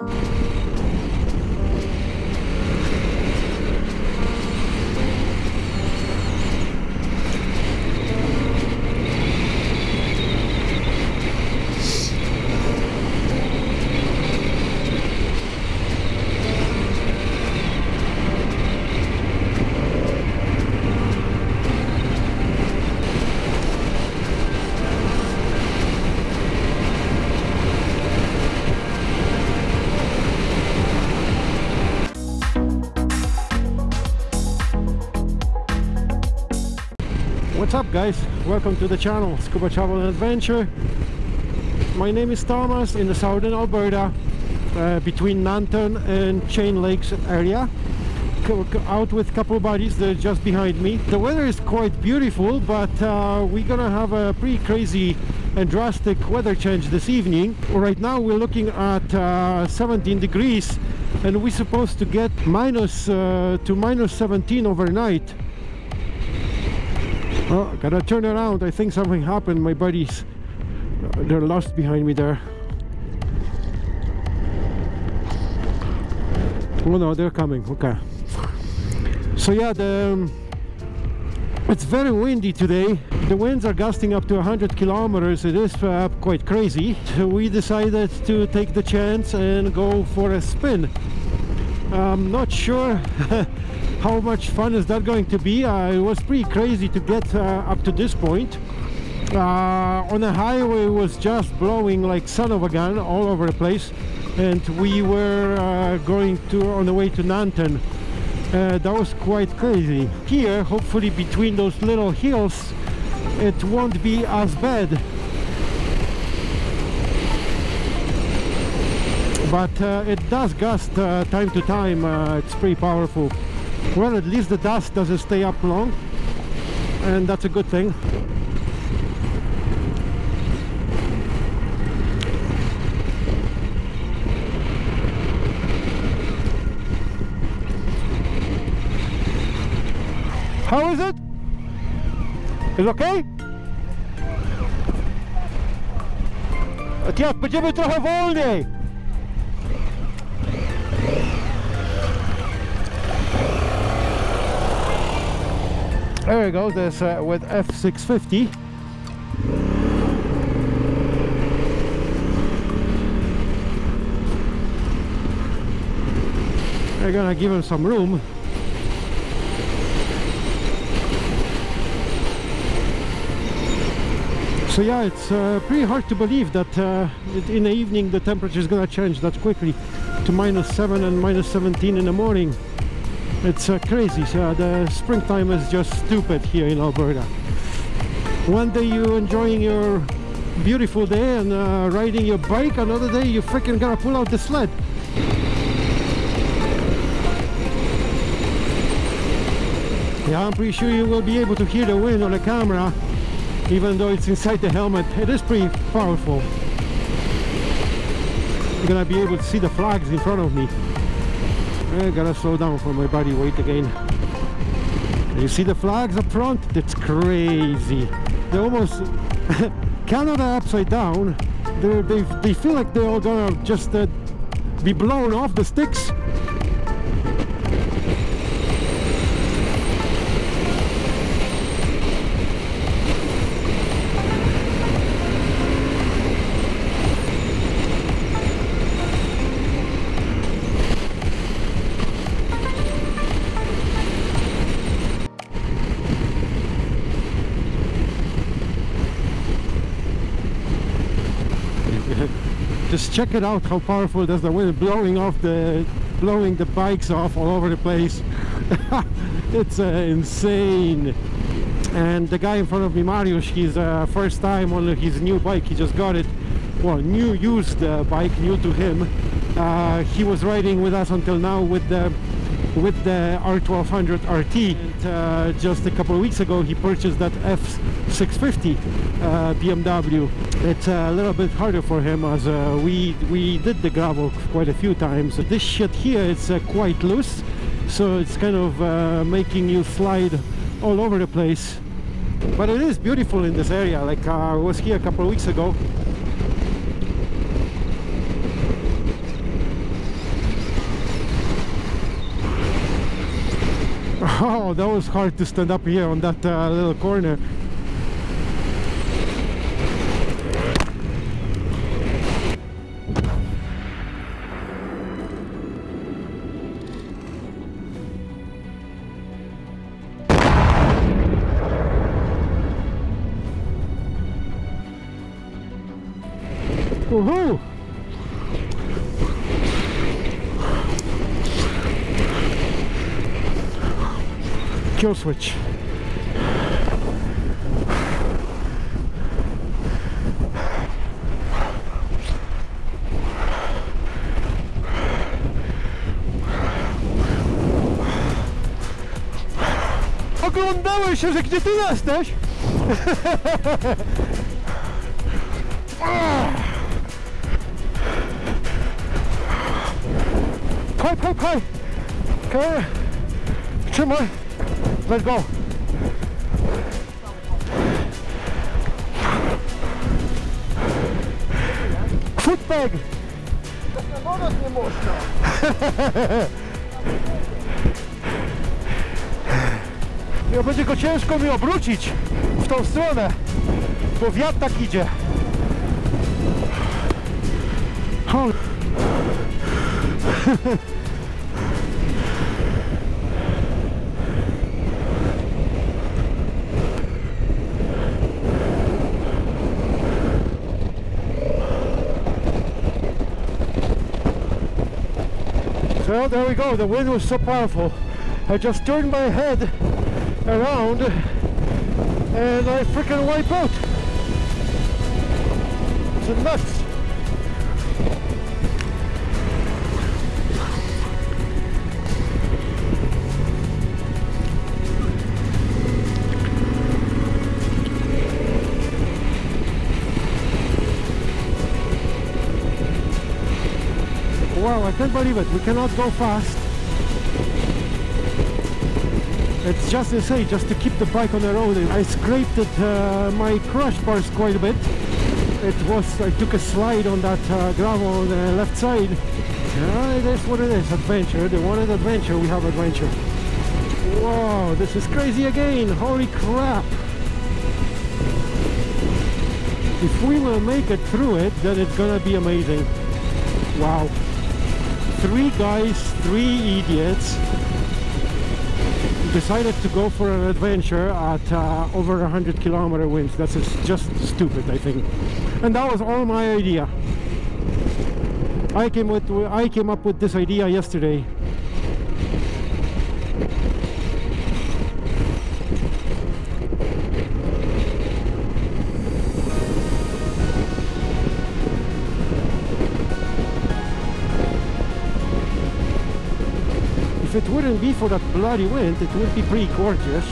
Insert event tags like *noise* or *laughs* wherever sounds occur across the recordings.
What's up guys? Welcome to the channel Scuba Travel and Adventure. My name is Thomas in the southern Alberta uh, between Nanton and Chain Lakes area. Out with a couple buddies, they're just behind me. The weather is quite beautiful but uh, we're gonna have a pretty crazy and drastic weather change this evening. Right now we're looking at uh, 17 degrees and we're supposed to get minus uh, to minus 17 overnight. Oh, gotta turn around. I think something happened. My buddies, they're lost behind me there. Oh no, they're coming. Okay. So yeah, the um, it's very windy today. The winds are gusting up to 100 kilometers. It is uh, quite crazy. We decided to take the chance and go for a spin. I'm not sure *laughs* how much fun is that going to be? Uh, it was pretty crazy to get uh, up to this point. Uh, on the highway was just blowing like son of a gun all over the place. And we were uh, going to on the way to Nanton that was quite crazy. Here hopefully between those little hills it won't be as bad. But uh, it does gust uh, time to time. Uh, it's pretty powerful well at least the dust doesn't stay up long and that's a good thing. How is it? Is it okay? Tiens, będziemy trochę wolniej There we go, there's uh, with F650 We're gonna give him some room. So yeah, it's uh, pretty hard to believe that uh, in the evening the temperature is gonna change that quickly to minus 7 and minus 17 in the morning it's uh, crazy. So the springtime is just stupid here in Alberta. One day you're enjoying your beautiful day and uh, riding your bike. Another day you're freaking gotta pull out the sled. Yeah I'm pretty sure you will be able to hear the wind on the camera even though it's inside the helmet. It is pretty powerful. You're gonna be able to see the flags in front of me I gotta slow down for my body weight again. You see the flags up front? That's crazy. They're almost *laughs* Canada upside down. They're, they they feel like they're all gonna just uh, be blown off the sticks. just check it out how powerful does the wind blowing off the blowing the bikes off all over the place. *laughs* It's uh, insane. And the guy in front of me Mariusz he's uh, first time on his new bike. He just got it. Well new used uh, bike new to him. Uh, he was riding with us until now with the with the R1200 RT and uh, just a couple of weeks ago he purchased that F650 uh, BMW it's a little bit harder for him as uh, we we did the gravel quite a few times. This shit here it's uh, quite loose so it's kind of uh, making you slide all over the place. But it is beautiful in this area. Like uh, I was here a couple of weeks ago Oh, that was hard to stand up here on that uh, little corner. Woohoo! Kill switch. Się, że gdzie ty jesteś? Pchaj, pchaj! Okej. Trzymaj! Let's go! Footbag! Wobec nie można. Ja będzie go ciężko mi obrócić w tą stronę, bo wiatr tak idzie. *laughs* So there we go, the wind was so powerful. I just turned my head around and I freaking wipe out. It's nuts. Can't believe it. We cannot go fast. It's just insane just to keep the bike on the road. I scraped it, uh, my crash bars quite a bit. It was, I took a slide on that uh, gravel on the left side. Yeah, it is what it is, adventure. They wanted adventure, we have adventure. Whoa, this is crazy again, holy crap. If we will make it through it, then it's gonna be amazing. Wow. Three guys, three idiots decided to go for an adventure at uh, over 100 kilometer winds. That's just stupid, I think. And that was all my idea. I came with I came up with this idea yesterday. If it wouldn't be for that bloody wind, it would be pretty gorgeous.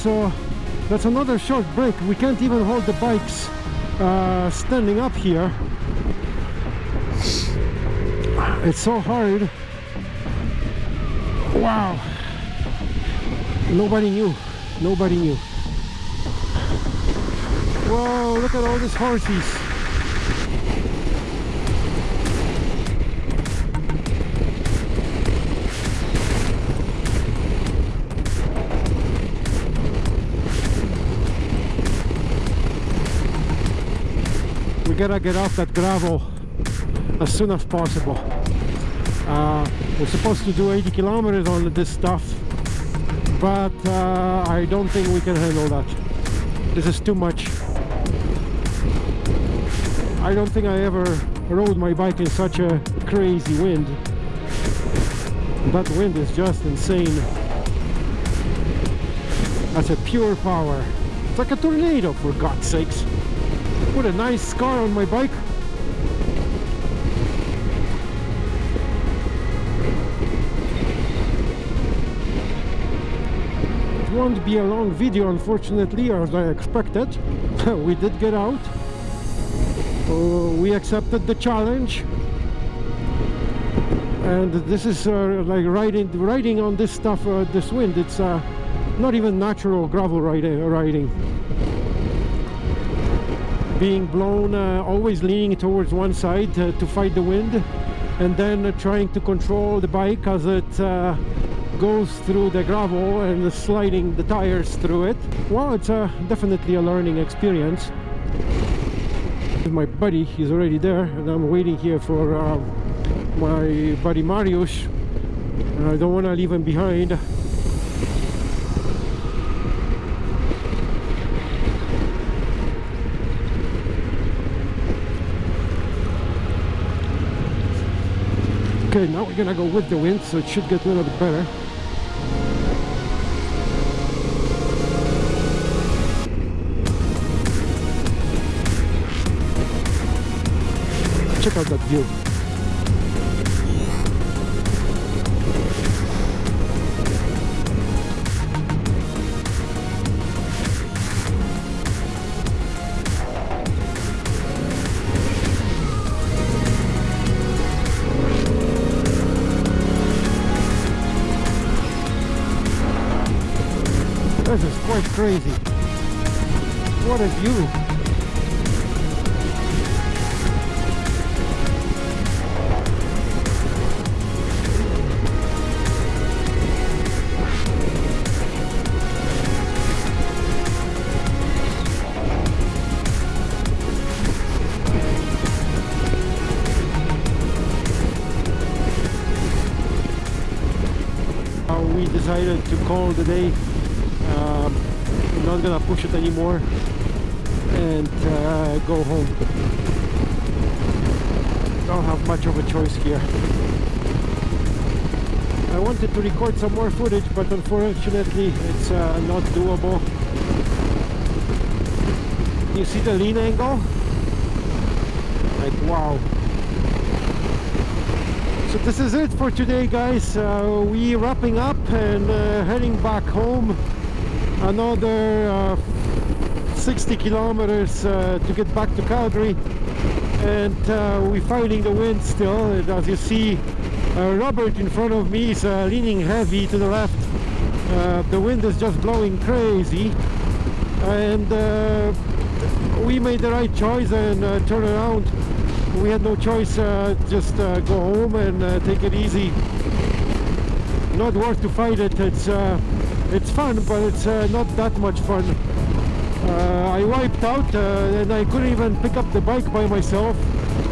So that's another short break. We can't even hold the bikes uh, standing up here. It's so hard. Wow. Nobody knew. Nobody knew. Whoa, look at all these horses. We gotta get off that gravel as soon as possible. Uh, we're supposed to do 80 kilometers on this stuff but uh, I don't think we can handle that. This is too much. I don't think I ever rode my bike in such a crazy wind. That wind is just insane. That's a pure power. It's like a tornado for God's sakes Put a nice scar on my bike. It won't be a long video unfortunately as I expected. *laughs* we did get out. Uh, we accepted the challenge. And this is uh, like riding riding on this stuff, uh, this wind. It's uh, not even natural gravel riding. riding being blown uh, always leaning towards one side to fight the wind and then uh, trying to control the bike as it uh, goes through the gravel and sliding the tires through it. Well it's definitely a learning experience. My buddy he's already there and I'm waiting here for uh, my buddy Mariusz I don't want to leave him behind Okay, now we're gonna go with the wind, so it should get a little bit better. Check out that view. Crazy. What a view. We decided to call the day gonna push it anymore and uh, go home. Don't have much of a choice here. I wanted to record some more footage but unfortunately it's uh, not doable. You see the lean angle? Like wow. So this is it for today guys. Uh, we wrapping up and uh, heading back home another uh, 60 kilometers uh, to get back to Calgary. And uh, we're fighting the wind still. And as you see uh, Robert in front of me is uh, leaning heavy to the left. Uh, the wind is just blowing crazy. And we made the right choice and turn around. We had no choice just go home and take it easy. Not worth to fight it. It's it's fun but it's uh, not that much fun. Uh, I wiped out uh, and I couldn't even pick up the bike by myself.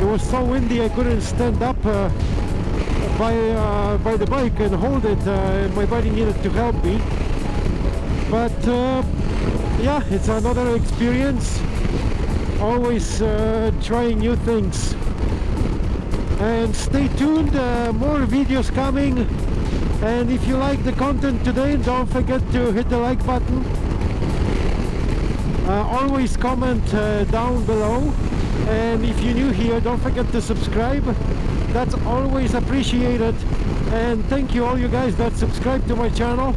It was so windy I couldn't stand up by by the bike and hold it. My buddy needed to help me. But yeah it's another experience. Always uh, trying new things. And stay tuned uh, more videos coming and if you like the content today don't forget to hit the like button uh, always comment uh, down below and if you're new here don't forget to subscribe that's always appreciated and thank you all you guys that subscribe to my channel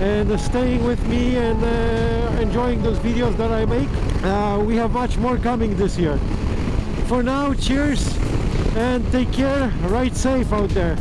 and staying with me and uh, enjoying those videos that I make. Uh, we have much more coming this year. For now, cheers and take care, ride safe out there.